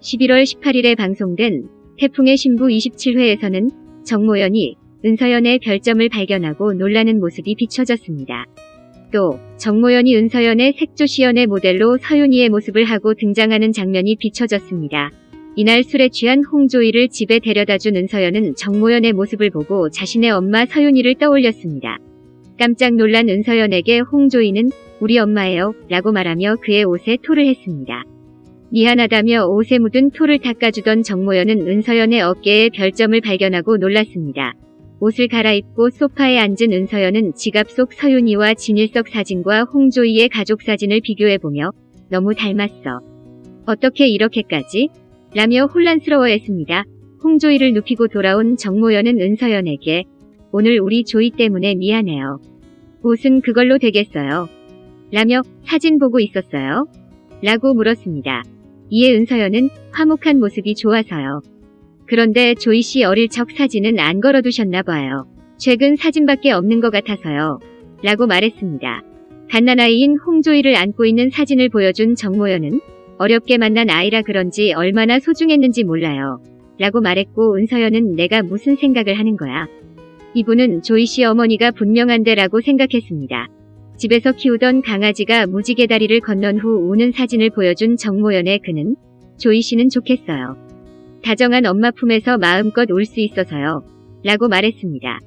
11월 18일에 방송된 태풍의 신부 27회에서는 정모연이 은서연의 별점을 발견하고 놀라는 모습이 비춰졌습니다. 또 정모연이 은서연의 색조시연의 모델로 서윤이의 모습을 하고 등장하는 장면이 비춰졌습니다. 이날 술에 취한 홍조이를 집에 데려다준 은서연은 정모연의 모습을 보고 자신의 엄마 서윤이를 떠올렸습니다. 깜짝 놀란 은서연에게 홍조이는 우리 엄마예요 라고 말하며 그의 옷에 토를 했습니다. 미안하다며 옷에 묻은 토를 닦아주던 정모연은 은서연의 어깨에 별점을 발견하고 놀랐습니다. 옷을 갈아입고 소파에 앉은 은서연은 지갑 속 서윤이와 진일석 사진과 홍조이의 가족 사진을 비교해보며 너무 닮았어. 어떻게 이렇게까지? 라며 혼란스러워했습니다. 홍조이를 눕히고 돌아온 정모연은 은서연에게 오늘 우리 조이 때문에 미안해요. 옷은 그걸로 되겠어요. 라며 사진 보고 있었어요. 라고 물었습니다. 이에 은서연은 화목한 모습이 좋아서요. 그런데 조이 씨 어릴 적 사진은 안 걸어두셨나 봐요. 최근 사진밖에 없는 것 같아서요. 라고 말했습니다. 갓난아이인 홍조이를 안고 있는 사진을 보여준 정모연은 어렵게 만난 아이라 그런지 얼마나 소중했는지 몰라요. 라고 말했고 은서연은 내가 무슨 생각을 하는 거야. 이분은 조이 씨 어머니가 분명한데 라고 생각했습니다. 집에서 키우던 강아지가 무지개 다리를 건넌 후 우는 사진을 보여준 정모연의 그는 조이 씨는 좋겠어요. 다정한 엄마 품에서 마음껏 울수 있어서요. 라고 말했습니다.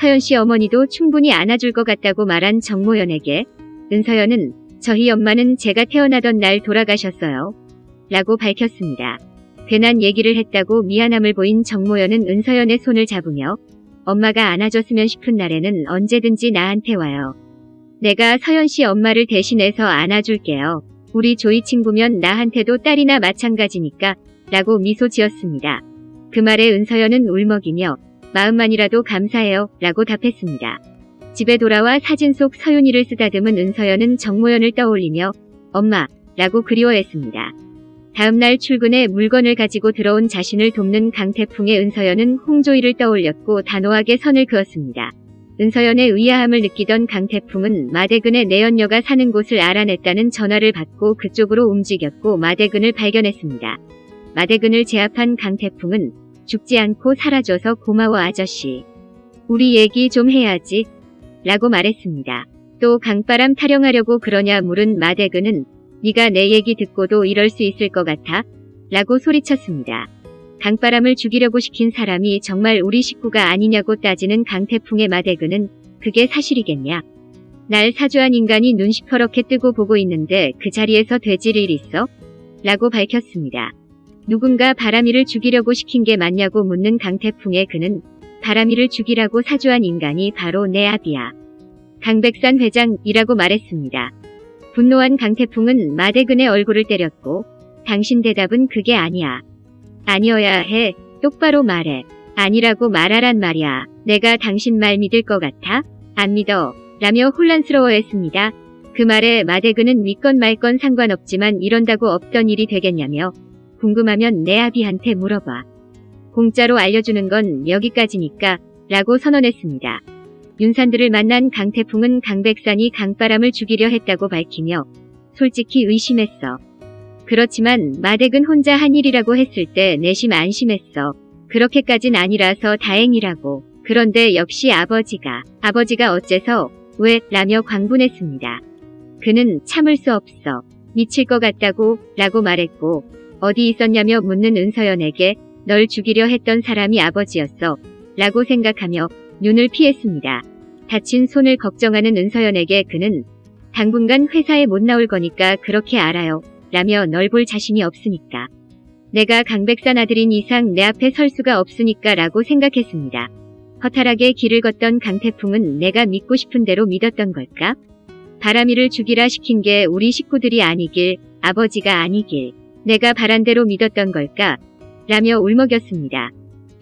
서연 씨 어머니도 충분히 안아줄 것 같다고 말한 정모연에게 은서연은 저희 엄마는 제가 태어나던 날 돌아가셨어요. 라고 밝혔습니다. 괜한 얘기를 했다고 미안함을 보인 정모연은 은서연의 손을 잡으며 엄마가 안아줬으면 싶은 날에는 언제든지 나한테 와요. 내가 서연 씨 엄마를 대신해서 안아줄게요. 우리 조이 친구면 나한테도 딸이나 마찬가지니까 라고 미소 지었습니다. 그 말에 은서연은 울먹이며 마음만이라도 감사해요 라고 답했습니다. 집에 돌아와 사진 속 서윤이를 쓰다듬은 은서연은 정모연을 떠올리며 엄마 라고 그리워했습니다. 다음날 출근에 물건을 가지고 들어온 자신을 돕는 강태풍의 은서연은 홍조이를 떠올렸고 단호하게 선을 그었습니다. 은서연의 의아함을 느끼던 강태풍은 마대근의 내연녀가 사는 곳을 알아냈다는 전화를 받고 그쪽으로 움직였고 마대근을 발견했습니다. 마대근을 제압한 강태풍은 죽지 않고 사라져서 고마워 아저씨. 우리 얘기 좀 해야지. 라고 말했습니다. 또 강바람 타령하려고 그러냐 물은 마대근은 네가 내 얘기 듣고도 이럴 수 있을 것 같아? 라고 소리쳤습니다. 강바람을 죽이려고 시킨 사람이 정말 우리 식구가 아니냐고 따지는 강태풍의 마대근은 그게 사실이겠냐? 날 사주한 인간이 눈 시퍼렇게 뜨고 보고 있는데 그 자리에서 되질 일 있어? 라고 밝혔습니다. 누군가 바람이를 죽이려고 시킨 게 맞냐고 묻는 강태풍의 그는 바람이를 죽이라고 사주한 인간이 바로 내 아비야. 강백산 회장이라고 말했습니다. 분노한 강태풍은 마대근의 얼굴을 때렸고 당신 대답은 그게 아니야. 아니어야 해. 똑바로 말해. 아니라고 말하란 말이야. 내가 당신 말 믿을 것 같아? 안 믿어. 라며 혼란스러워했습니다. 그 말에 마대근은 믿건 말건 상관없지만 이런다고 없던 일이 되겠냐며 궁금하면 내 아비한테 물어봐. 공짜로 알려주는 건 여기까지니까 라고 선언했습니다. 윤산들을 만난 강태풍은 강백산이 강바람을 죽이려 했다고 밝히며 솔직히 의심했어. 그렇지만 마댁은 혼자 한 일이라고 했을 때 내심 안심했어. 그렇게까진 아니라서 다행이라고. 그런데 역시 아버지가 아버지가 어째서 왜 라며 광분했습니다. 그는 참을 수 없어. 미칠 것 같다고 라고 말했고 어디 있었냐며 묻는 은서연에게 널 죽이려 했던 사람이 아버지였어 라고 생각하며 눈을 피했습니다. 다친 손을 걱정하는 은서연에게 그는 당분간 회사에 못 나올 거니까 그렇게 알아요. 라며 널 볼 자신이 없으니까. 내가 강백산 아들인 이상 내 앞에 설 수가 없으니까 라고 생각했습니다. 허탈하게 길을 걷던 강태풍은 내가 믿고 싶은 대로 믿었던 걸까? 바람이를 죽이라 시킨 게 우리 식구들이 아니길, 아버지가 아니길, 내가 바란 대로 믿었던 걸까? 라며 울먹였습니다.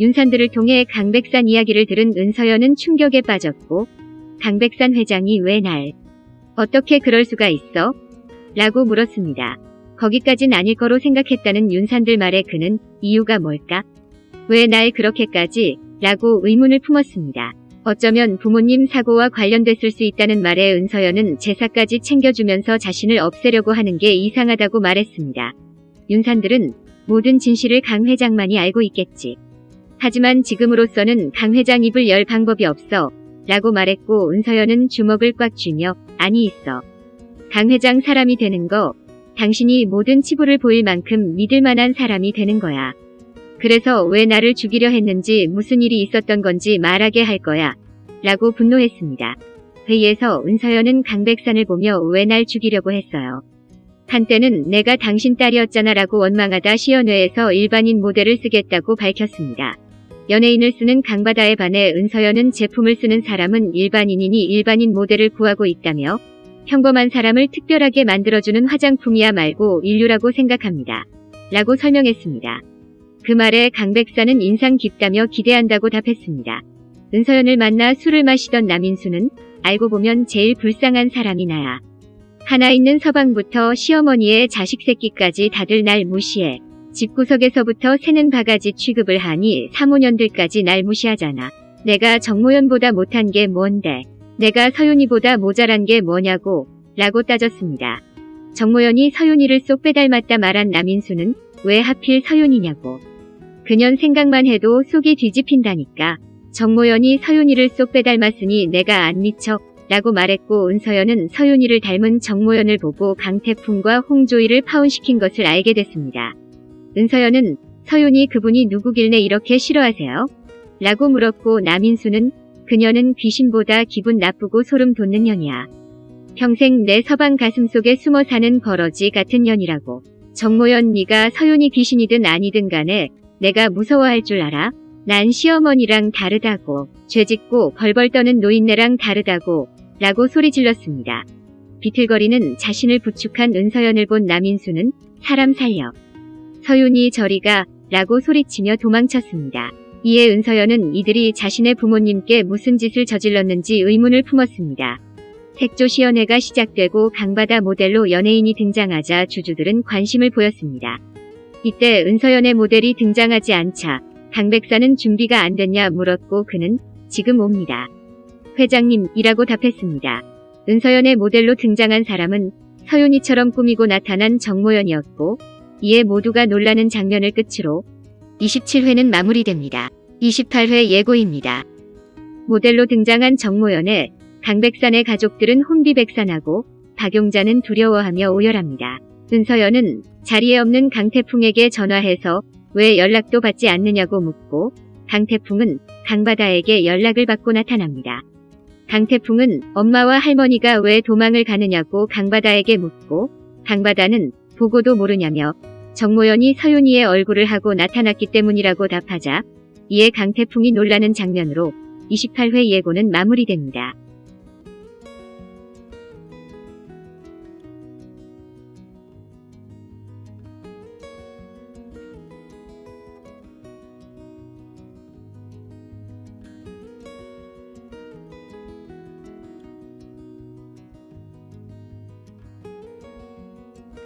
윤산들을 통해 강백산 이야기를 들은 은서연은 충격에 빠졌고 강백산 회장이 왜 날 어떻게 그럴 수가 있어? 라고 물었습니다. 거기까진 아닐 거로 생각했다는 윤산들 말에 그는 이유가 뭘까? 왜 날 그렇게까지? 라고 의문을 품었습니다. 어쩌면 부모님 사고와 관련됐을 수 있다는 말에 은서연은 제사까지 챙겨주면서 자신을 없애려고 하는 게 이상하다고 말했습니다. 윤산들은 모든 진실을 강 회장만이 알고 있겠지. 하지만 지금으로서는 강 회장 입을 열 방법이 없어 라고 말했고 은서연은 주먹을 꽉 쥐며 아니 있어. 강 회장 사람이 되는 거 당신이 모든 치부를 보일 만큼 믿을 만한 사람이 되는 거야. 그래서 왜 나를 죽이려 했는지 무슨 일이 있었던 건지 말하게 할 거야. 라고 분노했습니다. 회의에서 은서연은 강백산을 보며 왜 날 죽이려고 했어요. 한때는 내가 당신 딸이었잖아 라고 원망하다 시연회에서 일반인 모델을 쓰겠다고 밝혔습니다. 연예인을 쓰는 강바다에 반해 은서연은 제품을 쓰는 사람은 일반인이니 일반인 모델을 구하고 있다며 평범한 사람을 특별하게 만들어주는 화장품이야 말고 인류라고 생각합니다. 라고 설명했습니다. 그 말에 강 백사는 인상 깊다며 기대한다고 답했습니다. 은서연을 만나 술을 마시던 남인수는 알고 보면 제일 불쌍한 사람이 나야. 하나 있는 서방부터 시어머니의 자식 새끼까지 다들 날 무시해. 집구석에서부터 새는 바가지 취급을 하니 사모년들까지 날 무시하잖아. 내가 정모연보다 못한 게 뭔데. 내가 서윤이보다 모자란 게 뭐냐고 라고 따졌습니다. 정모연이 서윤이를 쏙 빼닮았다 말한 남인수는 왜 하필 서윤이냐고. 그년 생각만 해도 속이 뒤집힌다니까. 정모연이 서윤이를 쏙 빼닮았으니 내가 안 미쳐 라고 말했고 은서연은 서윤이를 닮은 정모연을 보고 강태풍과 홍조이를 파혼시킨 것을 알게 됐습니다. 은서연은 서윤이 그분이 누구길래 이렇게 싫어하세요? 라고 물었고 남인수는 그녀는 귀신보다 기분 나쁘고 소름 돋는 년이야. 평생 내 서방 가슴 속에 숨어 사는 버러지 같은 년이라고. 정모연 네가 서윤이 귀신이든 아니든 간에 내가 무서워할 줄 알아? 난 시어머니랑 다르다고. 죄짓고 벌벌 떠는 노인네랑 다르다고. 라고 소리 질렀습니다. 비틀거리는 자신을 부축한 은서연을 본 남인수는 사람 살려. 서윤이 저리가 라고 소리치며 도망쳤습니다. 이에 은서연은 이들이 자신의 부모님께 무슨 짓을 저질렀는지 의문을 품었습니다. 색조 시연회가 시작되고 강바다 모델로 연예인이 등장하자 주주들은 관심을 보였습니다. 이때 은서연의 모델이 등장하지 않자 강 백사는 준비가 안 됐냐 물었고 그는 지금 옵니다. 회장님이라고 답했습니다. 은서연의 모델로 등장한 사람은 서윤이처럼 꾸미고 나타난 정모연이었고 이에 모두가 놀라는 장면을 끝으로 27회는 마무리됩니다. 28회 예고입니다. 모델로 등장한 정모연의 강백산의 가족들은 혼비백산하고 박용자는 두려워하며 오열합니다. 은서연은 자리에 없는 강태풍에게 전화해서 왜 연락도 받지 않느냐고 묻고 강태풍은 강바다에게 연락을 받고 나타납니다. 강태풍은 엄마와 할머니가 왜 도망을 가느냐고 강바다에게 묻고 강바다는 보고도 모르냐며 정모연이 서윤이의 얼굴을 하고 나타났기 때문이라고 답하자 이에 강태풍이 놀라는 장면으로 28회 예고는 마무리됩니다.